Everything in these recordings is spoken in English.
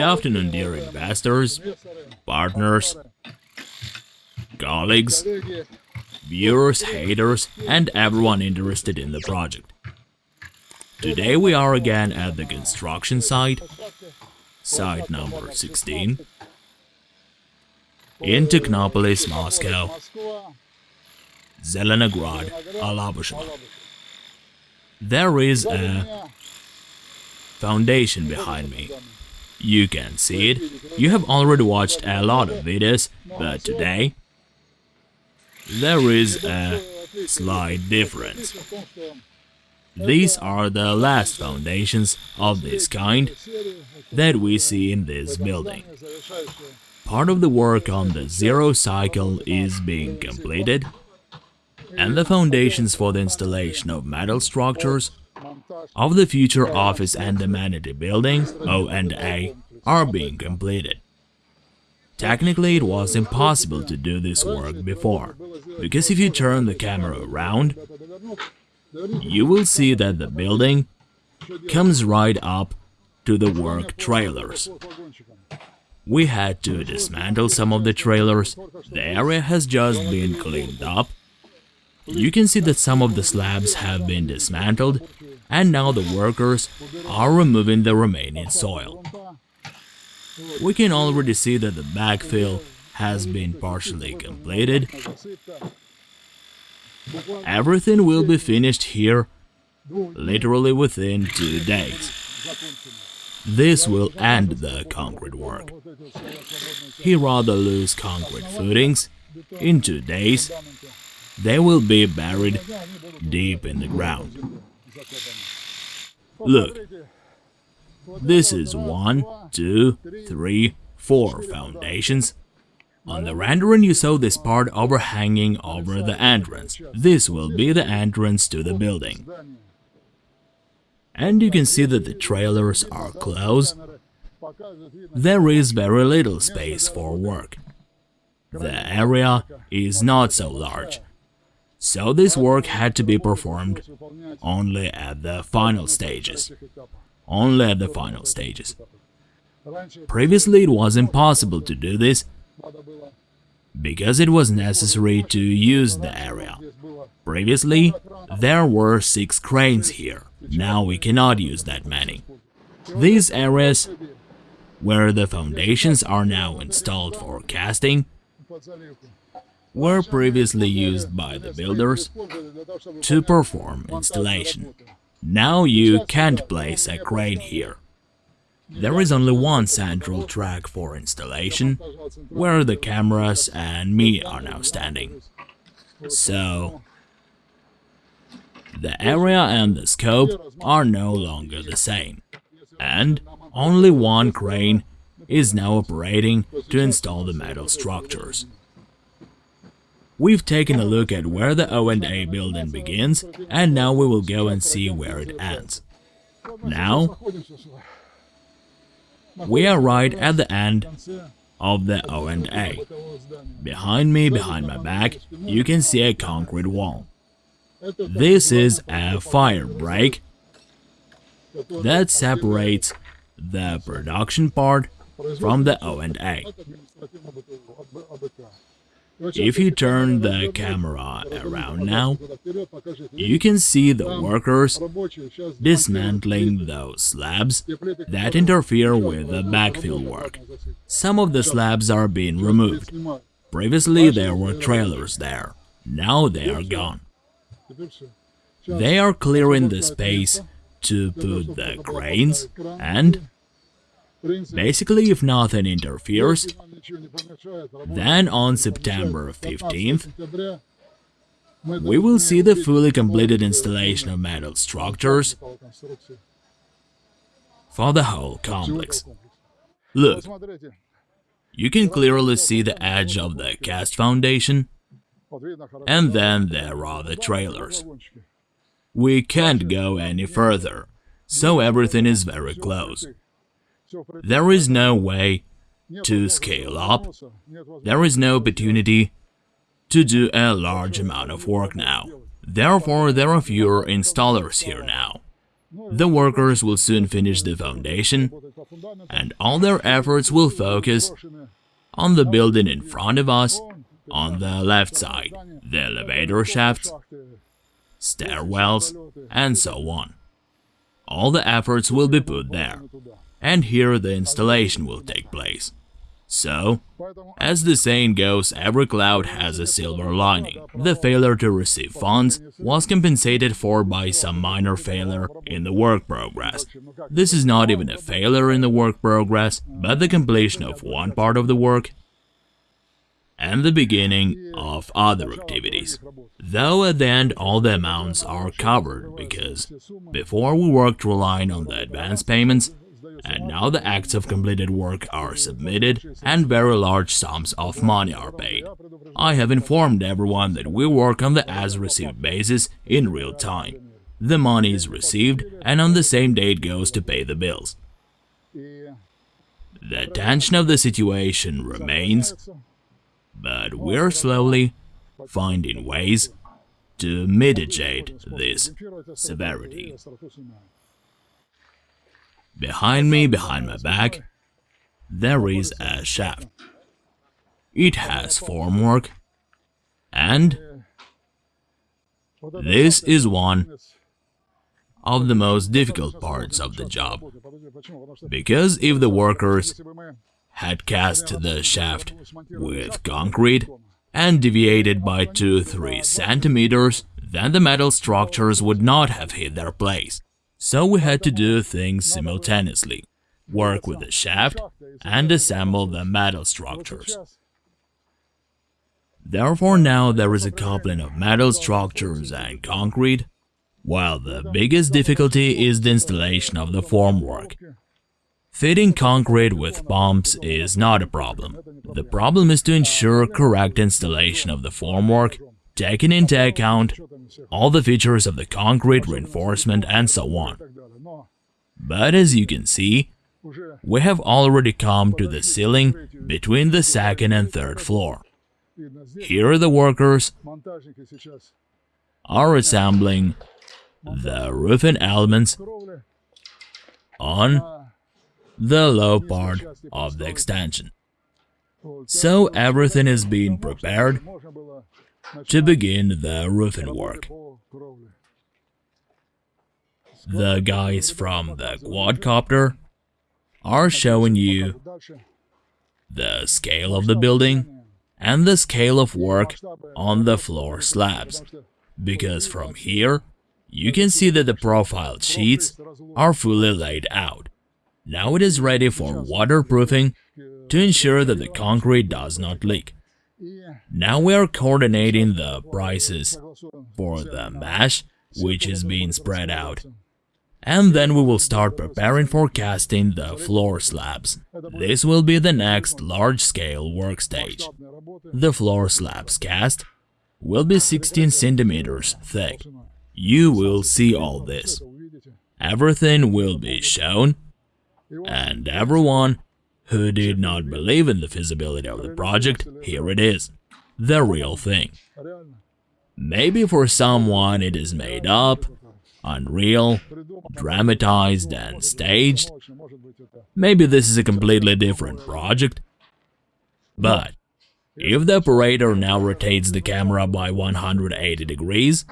Good afternoon, dear investors, partners, colleagues, viewers, haters, and everyone interested in the project. Today we are again at the construction site, site number 16, in Technopolis, Moscow, Zelenograd, Alabushevo. There is a foundation behind me. You can see it. You have already watched a lot of videos, but today there is a slight difference. These are the last foundations of this kind that we see in this building. Part of the work on the zero cycle is being completed, and the foundations for the installation of metal structures of the future office and amenity building, O&A, are being completed. Technically, it was impossible to do this work before, because if you turn the camera around, you will see that the building comes right up to the work trailers. We had to dismantle some of the trailers, the area has just been cleaned up. You can see that some of the slabs have been dismantled and now the workers are removing the remaining soil. We can already see that the backfill has been partially completed. Everything will be finished here literally within two days. This will end the concrete work. Here are the loose concrete footings. In two days, they will be buried deep in the ground. Look, this is one, two, three, four foundations. On the rendering you saw this part overhanging over the entrance. This will be the entrance to the building. And you can see that the trailers are closed. There is very little space for work. The area is not so large, so this work had to be performed only at the final stages. Only at the final stages. Previously it was impossible to do this because it was necessary to use the area. Previously, there were six cranes here, now we cannot use that many. These areas, where the foundations are now installed for casting, were previously used by the builders to perform installation. Now you can't place a crane here. There is only one central track for installation, where the cameras and me are now standing. So, the area and the scope are no longer the same, and only one crane is now operating to install the metal structures. We've taken a look at where the O&A building begins, and now we will go and see where it ends. Now, we are right at the end of the O&A. Behind me, behind my back, you can see a concrete wall. This is a fire break that separates the production part from the O&A. If you turn the camera around now, you can see the workers dismantling those slabs that interfere with the backfill work. Some of the slabs are being removed. Previously there were trailers there, now they are gone. They are clearing the space to put the cranes and basically if nothing interferes, then on September 15th, we will see the fully completed installation of metal structures for the whole complex. Look, you can clearly see the edge of the cast foundation, and then there are the trailers. We can't go any further, so everything is very close. There is no way to scale up, there is no opportunity to do a large amount of work now. Therefore, there are fewer installers here now. The workers will soon finish the foundation, and all their efforts will focus on the building in front of us, on the left side, the elevator shafts, stairwells, and so on. All the efforts will be put there, and here the installation will take place. So, as the saying goes, every cloud has a silver lining. The failure to receive funds was compensated for by some minor failure in the work progress. This is not even a failure in the work progress, but the completion of one part of the work and the beginning of other activities. Though at the end all the amounts are covered because before we worked relying on the advance payments, and now the acts of completed work are submitted and very large sums of money are paid. I have informed everyone that we work on the as-received basis in real time. The money is received and on the same day it goes to pay the bills. The tension of the situation remains, but we're slowly finding ways to mitigate this severity. Behind me, behind my back, there is a shaft. It has formwork, and this is one of the most difficult parts of the job. Because if the workers had cast the shaft with concrete and deviated by 2-3 centimeters, then the metal structures would not have hit their place. So we had to do things simultaneously, work with the shaft and assemble the metal structures. Therefore now there is a coupling of metal structures and concrete, while the biggest difficulty is the installation of the formwork. Fitting concrete with pumps is not a problem. The problem is to ensure correct installation of the formwork, taking into account all the features of the concrete reinforcement and so on. But as you can see, we have already come to the ceiling between the second and third floor. Here the workers are assembling the roofing elements on the low part of the extension. So everything is being prepared to begin the roofing work. The guys from the quadcopter are showing you the scale of the building and the scale of work on the floor slabs, because from here you can see that the profiled sheets are fully laid out. Now it is ready for waterproofing to ensure that the concrete does not leak. Now we are coordinating the prices for the mesh, which is being spread out. And then we will start preparing for casting the floor slabs. This will be the next large-scale work stage. The floor slabs cast will be 16 centimeters thick. You will see all this. Everything will be shown, and everyone who did not believe in the feasibility of the project, here it is, the real thing. Maybe for someone it is made up, unreal, dramatized and staged. Maybe this is a completely different project. But if the operator now rotates the camera by 180 degrees,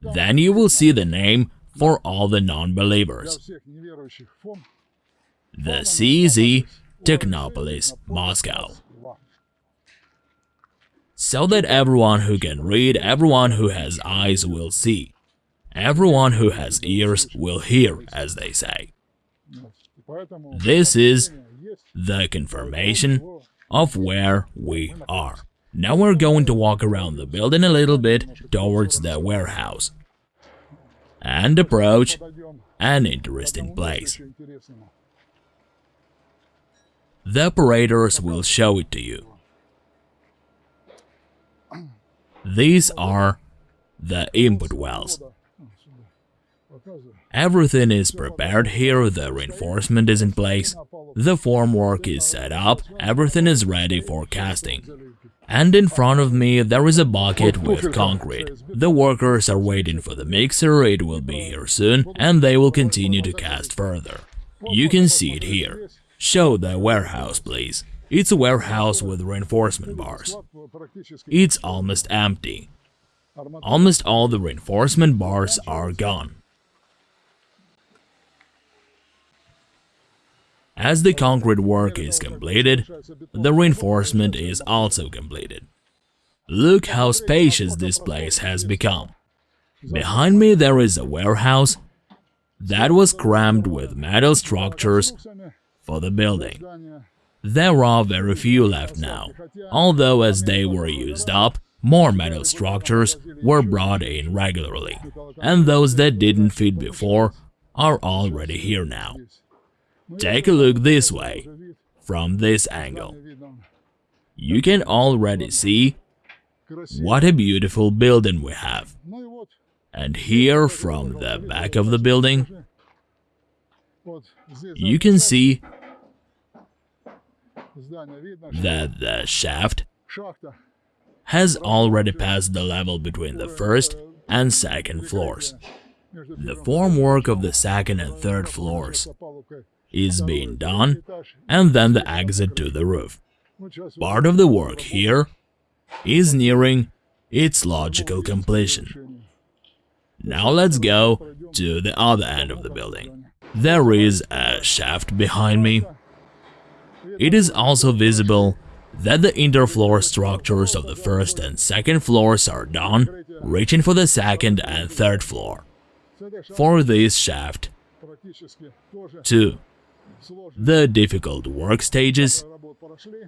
then you will see the name for all the non-believers. The CZ Technopolis, Moscow. So that everyone who can read, everyone who has eyes will see. Everyone who has ears will hear, as they say. This is the confirmation of where we are. Now we're going to walk around the building a little bit towards the warehouse and approach an interesting place. The operators will show it to you. These are the input wells. Everything is prepared here, the reinforcement is in place, the formwork is set up, everything is ready for casting. And in front of me there is a bucket with concrete. The workers are waiting for the mixer, it will be here soon, and they will continue to cast further. You can see it here. Show the warehouse, please. It's a warehouse with reinforcement bars. It's almost empty. Almost all the reinforcement bars are gone. As the concrete work is completed, the reinforcement is also completed. Look how spacious this place has become. Behind me there is a warehouse that was crammed with metal structures for the building. There are very few left now, although as they were used up, more metal structures were brought in regularly, and those that didn't fit before are already here now. Take a look this way, from this angle. You can already see what a beautiful building we have. And here, from the back of the building, you can see that the shaft has already passed the level between the first and second floors. The formwork of the second and third floors is being done, and then the exit to the roof. Part of the work here is nearing its logical completion. Now let's go to the other end of the building. There is a shaft behind me. It is also visible that the interfloor structures of the first and second floors are done, reaching for the second and third floor. For this shaft, 2. the difficult work stages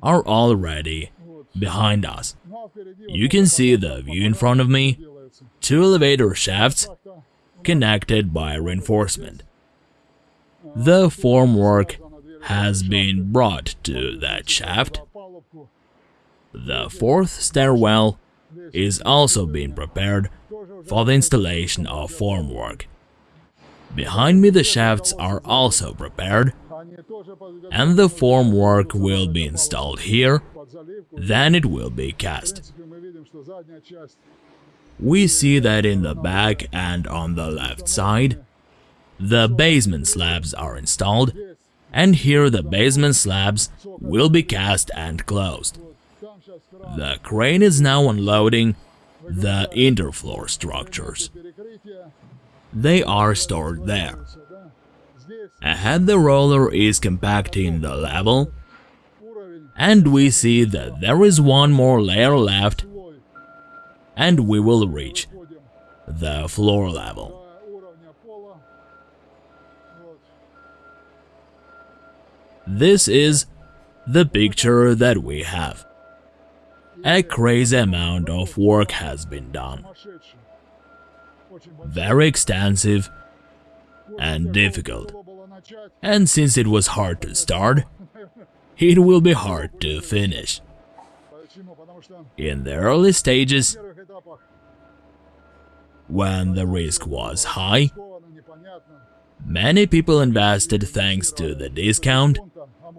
are already behind us. You can see the view in front of me, two elevator shafts connected by reinforcement. The formwork has been brought to that shaft. The fourth stairwell is also being prepared for the installation of formwork. Behind me the shafts are also prepared and the formwork will be installed here, then it will be cast. We see that in the back and on the left side, the basement slabs are installed, and here the basement slabs will be cast and closed. The crane is now unloading the interfloor structures. They are stored there. Ahead the roller is compacting the level, and we see that there is one more layer left, and we will reach the floor level. This is the picture that we have. A crazy amount of work has been done. Very extensive and difficult. And since it was hard to start, it will be hard to finish. In the early stages, when the risk was high, many people invested thanks to the discount,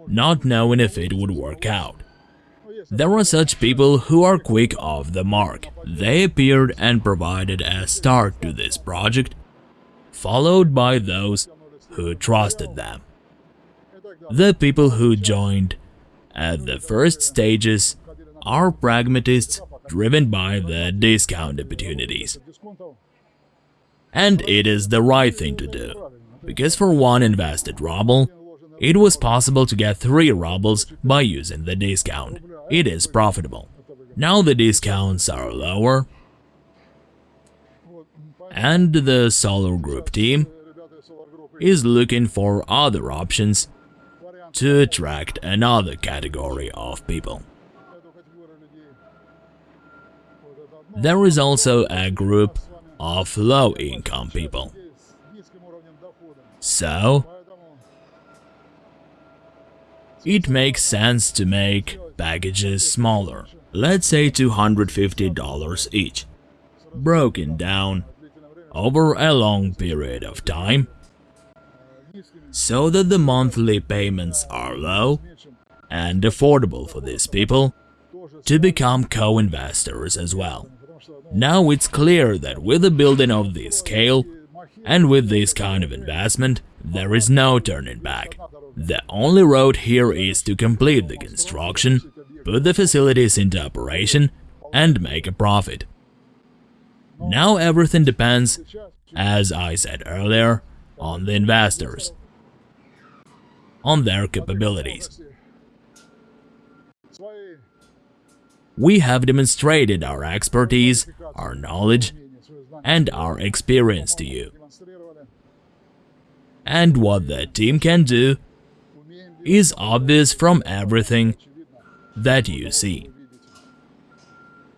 not knowing if it would work out. There are such people who are quick off the mark. They appeared and provided a start to this project, followed by those who trusted them. The people who joined at the first stages are pragmatists driven by the discount opportunities. And it is the right thing to do, because for one invested ruble, it was possible to get 3 rubles by using the discount. It is profitable. Now the discounts are lower, and the Solar Group team is looking for other options to attract another category of people. There is also a group of low-income people. So, it makes sense to make packages smaller, let's say $250 each, broken down over a long period of time so that the monthly payments are low and affordable for these people to become co-investors as well. Now it's clear that with a building of this scale and with this kind of investment, there is no turning back. The only road here is to complete the construction, put the facilities into operation and make a profit. Now everything depends, as I said earlier, on the investors, on their capabilities. We have demonstrated our expertise, our knowledge, and our experience to you. And what the team can do is obvious from everything that you see.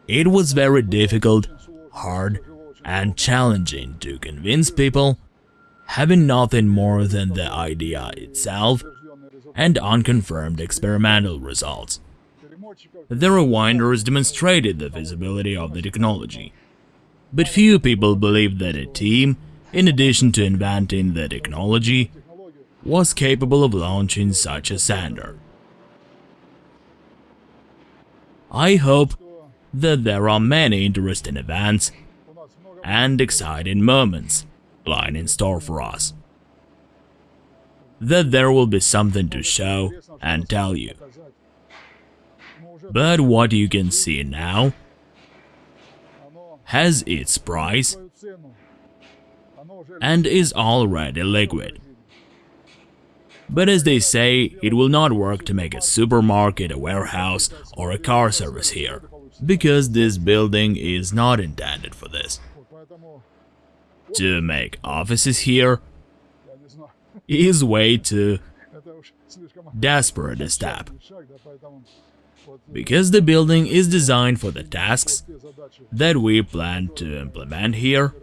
It was very difficult, hard, and challenging to convince people, having nothing more than the idea itself and unconfirmed experimental results. The rewinders demonstrated the feasibility of the technology. But few people believed that a team, in addition to inventing the technology, was capable of launching such a sander. I hope that there are many interesting events and exciting moments lying in store for us. That there will be something to show and tell you. But what you can see now has its price and is already liquid. But as they say, it will not work to make a supermarket, a warehouse or a car service here, because this building is not intended for this. To make offices here is way too desperate a step, because the building is designed for the tasks that we plan to implement here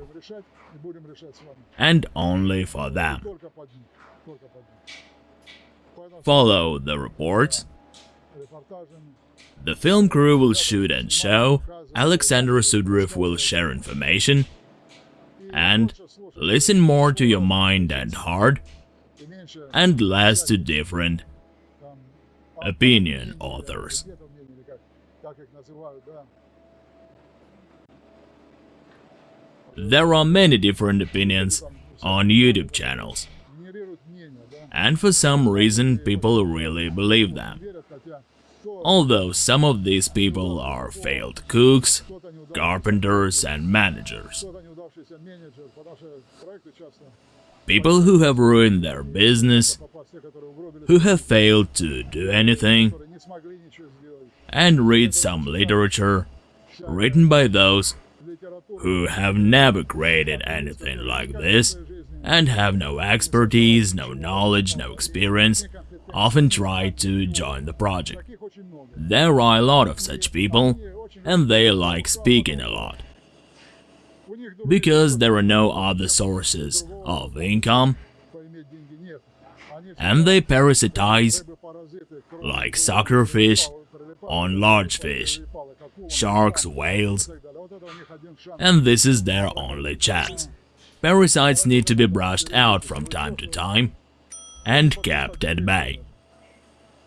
and only for them. Follow the reports. The film crew will shoot and show, Alexander Sudarev will share information, and listen more to your mind and heart, and less to different opinion authors. There are many different opinions on YouTube channels and for some reason people really believe them. Although some of these people are failed cooks, carpenters and managers. People who have ruined their business, who have failed to do anything, and read some literature written by those who have never created anything like this and have no expertise, no knowledge, no experience, often try to join the project. There are a lot of such people, and they like speaking a lot. Because there are no other sources of income, and they parasitize, like suckerfish, on large fish, sharks, whales, and this is their only chance. Parasites need to be brushed out from time to time and kept at bay.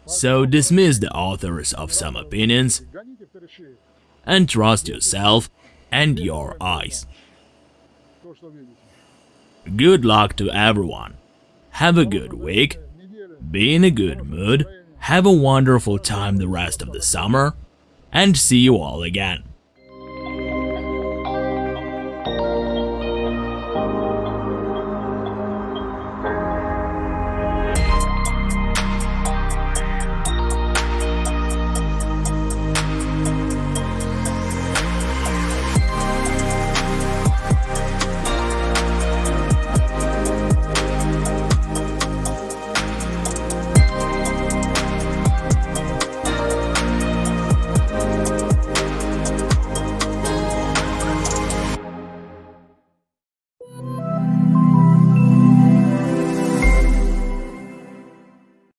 So dismiss the authors of some opinions and trust yourself and your eyes. Good luck to everyone. Have a good week, be in a good mood, have a wonderful time the rest of the summer, and see you all again.